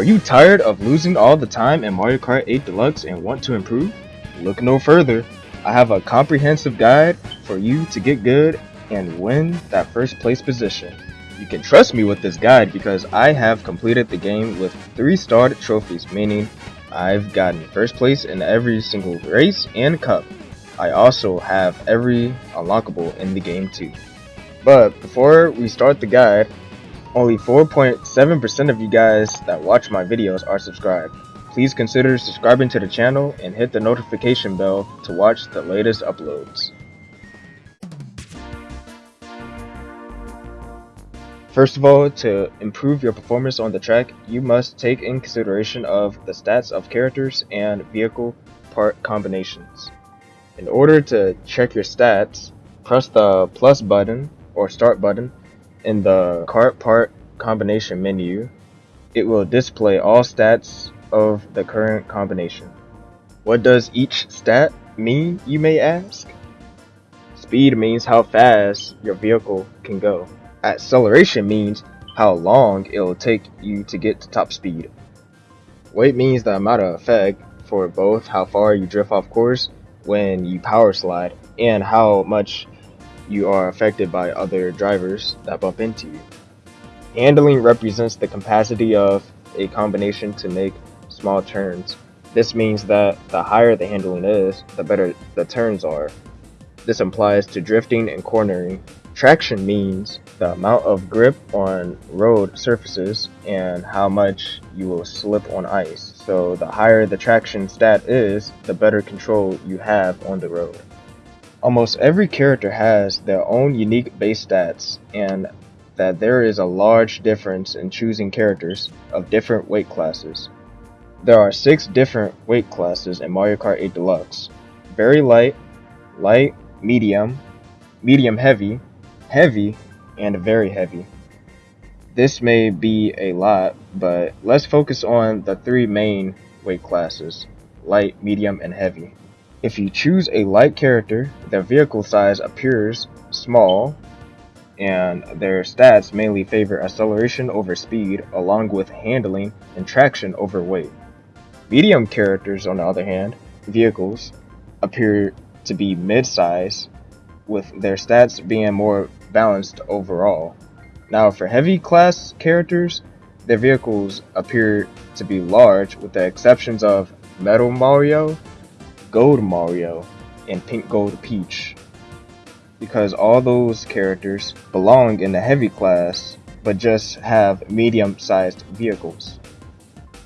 Are you tired of losing all the time in Mario Kart 8 Deluxe and want to improve? Look no further. I have a comprehensive guide for you to get good and win that first place position. You can trust me with this guide because I have completed the game with 3 starred trophies, meaning I've gotten first place in every single race and cup. I also have every unlockable in the game too. But before we start the guide, only 4.7% of you guys that watch my videos are subscribed. Please consider subscribing to the channel and hit the notification bell to watch the latest uploads. First of all, to improve your performance on the track, you must take in consideration of the stats of characters and vehicle part combinations. In order to check your stats, press the plus button or start button in the cart part combination menu, it will display all stats of the current combination. What does each stat mean, you may ask? Speed means how fast your vehicle can go. Acceleration means how long it will take you to get to top speed. Weight means the amount of effect for both how far you drift off course when you power slide and how much you are affected by other drivers that bump into you. Handling represents the capacity of a combination to make small turns. This means that the higher the handling is, the better the turns are. This applies to drifting and cornering. Traction means the amount of grip on road surfaces and how much you will slip on ice. So the higher the traction stat is, the better control you have on the road. Almost every character has their own unique base stats, and that there is a large difference in choosing characters of different weight classes. There are six different weight classes in Mario Kart 8 Deluxe. Very light, light, medium, medium heavy, heavy, and very heavy. This may be a lot, but let's focus on the three main weight classes, light, medium, and heavy. If you choose a light character, their vehicle size appears small, and their stats mainly favor acceleration over speed, along with handling and traction over weight. Medium characters, on the other hand, vehicles, appear to be mid-size, with their stats being more balanced overall. Now for heavy class characters, their vehicles appear to be large with the exceptions of Metal Mario Gold Mario, and Pink Gold Peach. Because all those characters belong in the heavy class, but just have medium sized vehicles.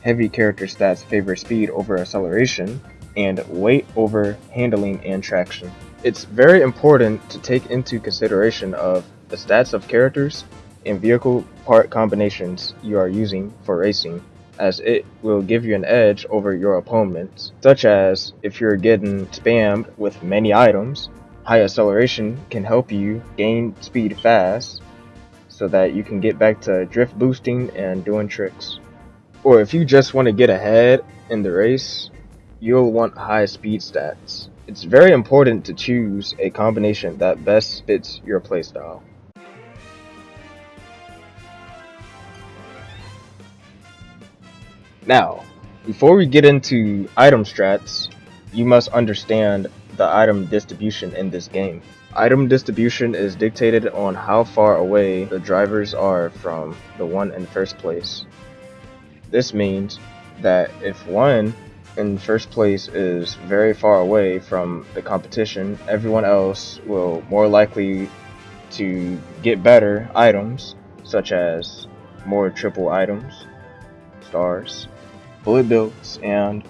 Heavy character stats favor speed over acceleration, and weight over handling and traction. It's very important to take into consideration of the stats of characters and vehicle part combinations you are using for racing as it will give you an edge over your opponents, such as if you're getting spammed with many items, high acceleration can help you gain speed fast so that you can get back to drift boosting and doing tricks. Or if you just want to get ahead in the race, you'll want high speed stats. It's very important to choose a combination that best fits your playstyle. Now, before we get into item strats, you must understand the item distribution in this game. Item distribution is dictated on how far away the drivers are from the one in first place. This means that if one in first place is very far away from the competition, everyone else will more likely to get better items, such as more triple items, stars, bullet bills, and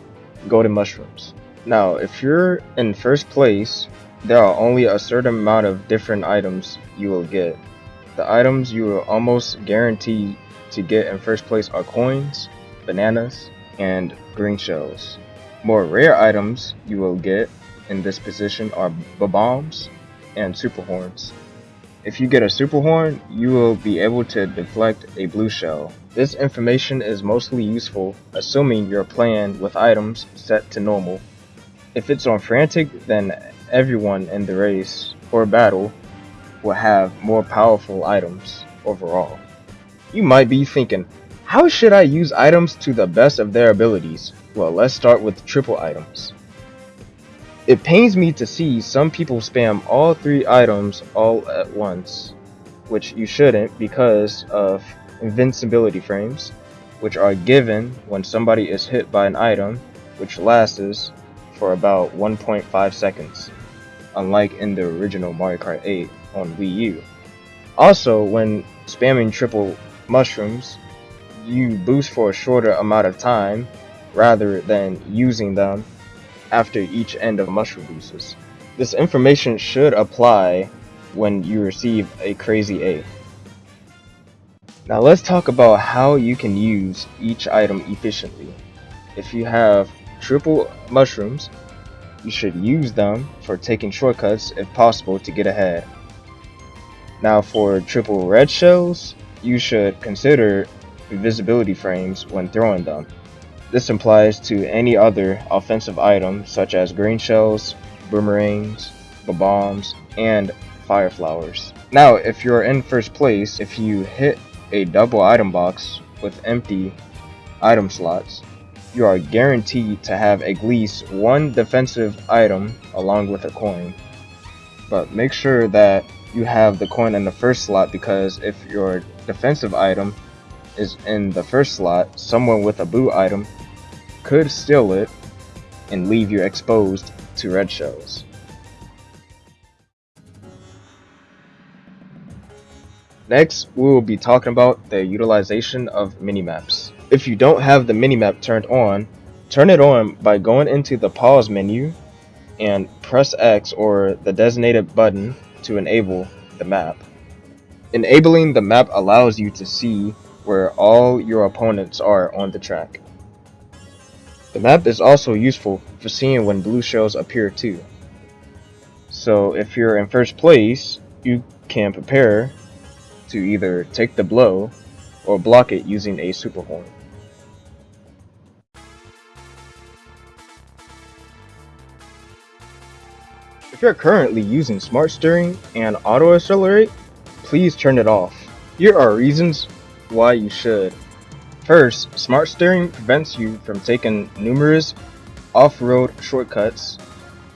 golden mushrooms. Now, if you're in first place, there are only a certain amount of different items you will get. The items you will almost guarantee to get in first place are coins, bananas, and green shells. More rare items you will get in this position are bombs and super horns. If you get a super horn, you will be able to deflect a blue shell. This information is mostly useful assuming you're playing with items set to normal. If it's on frantic, then everyone in the race or battle will have more powerful items overall. You might be thinking, How should I use items to the best of their abilities? Well, let's start with triple items. It pains me to see some people spam all three items all at once, which you shouldn't because of invincibility frames, which are given when somebody is hit by an item, which lasts for about 1.5 seconds, unlike in the original Mario Kart 8 on Wii U. Also, when spamming triple mushrooms, you boost for a shorter amount of time rather than using them after each end of mushroom boosts. This information should apply when you receive a Crazy 8. Now let's talk about how you can use each item efficiently. If you have triple mushrooms, you should use them for taking shortcuts if possible to get ahead. Now for triple red shells, you should consider invincibility frames when throwing them. This applies to any other offensive item such as green shells, boomerangs, bombs, and fire flowers. Now, if you're in first place, if you hit a double item box with empty item slots, you are guaranteed to have at least one defensive item along with a coin. But make sure that you have the coin in the first slot because if your defensive item is in the first slot, someone with a Boo item could steal it and leave you exposed to red shells. Next, we will be talking about the utilization of minimaps. If you don't have the minimap turned on, turn it on by going into the pause menu and press X or the designated button to enable the map. Enabling the map allows you to see where all your opponents are on the track. The map is also useful for seeing when blue shells appear too. So if you're in first place, you can prepare to either take the blow or block it using a super horn. If you're currently using smart steering and auto accelerate, please turn it off. Here are reasons why you should. First, smart steering prevents you from taking numerous off-road shortcuts.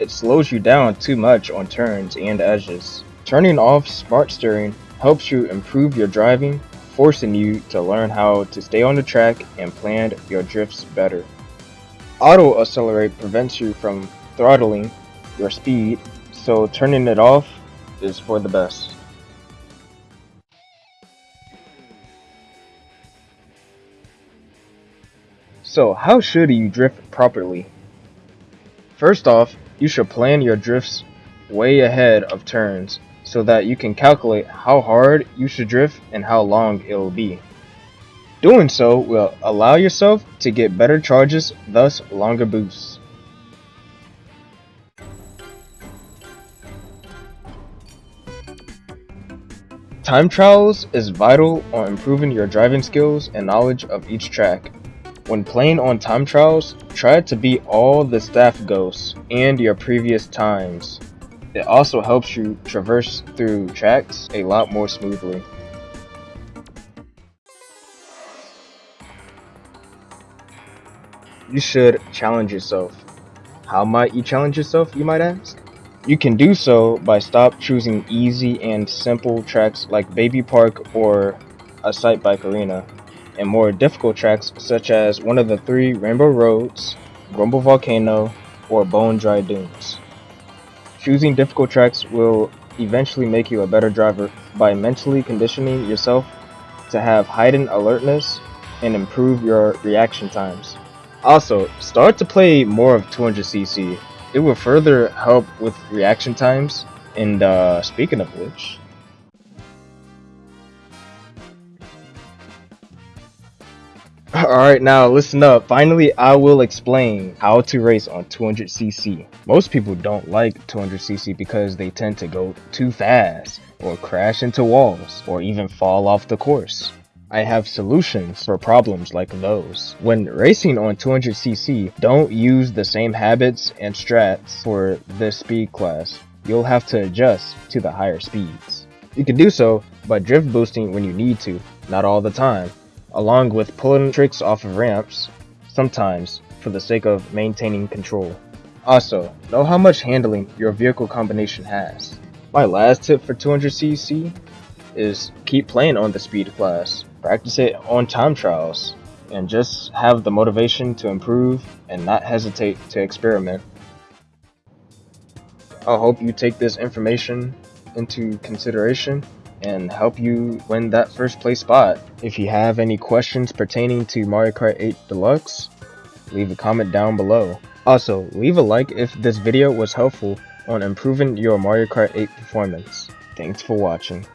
It slows you down too much on turns and edges. Turning off smart steering helps you improve your driving, forcing you to learn how to stay on the track and plan your drifts better. Auto accelerate prevents you from throttling your speed, so turning it off is for the best. So how should you drift properly? First off, you should plan your drifts way ahead of turns so that you can calculate how hard you should drift and how long it will be. Doing so will allow yourself to get better charges, thus longer boosts. Time trials is vital on improving your driving skills and knowledge of each track. When playing on time trials, try to beat all the staff ghosts and your previous times. It also helps you traverse through tracks a lot more smoothly. You should challenge yourself. How might you challenge yourself, you might ask? You can do so by stop choosing easy and simple tracks like Baby Park or Excitebike Arena and more difficult tracks such as one of the three Rainbow Roads, Grumble Volcano, or Bone Dry Dunes. Choosing difficult tracks will eventually make you a better driver by mentally conditioning yourself to have heightened alertness and improve your reaction times. Also, start to play more of 200cc. It will further help with reaction times, and uh, speaking of which, Alright, now listen up. Finally, I will explain how to race on 200cc. Most people don't like 200cc because they tend to go too fast, or crash into walls, or even fall off the course. I have solutions for problems like those. When racing on 200cc, don't use the same habits and strats for this speed class. You'll have to adjust to the higher speeds. You can do so by drift boosting when you need to, not all the time, along with pulling tricks off of ramps, sometimes for the sake of maintaining control. Also, know how much handling your vehicle combination has. My last tip for 200cc is keep playing on the speed class. Practice it on time trials and just have the motivation to improve and not hesitate to experiment. I hope you take this information into consideration and help you win that first place spot. If you have any questions pertaining to Mario Kart 8 Deluxe, leave a comment down below. Also, leave a like if this video was helpful on improving your Mario Kart 8 performance. Thanks for watching.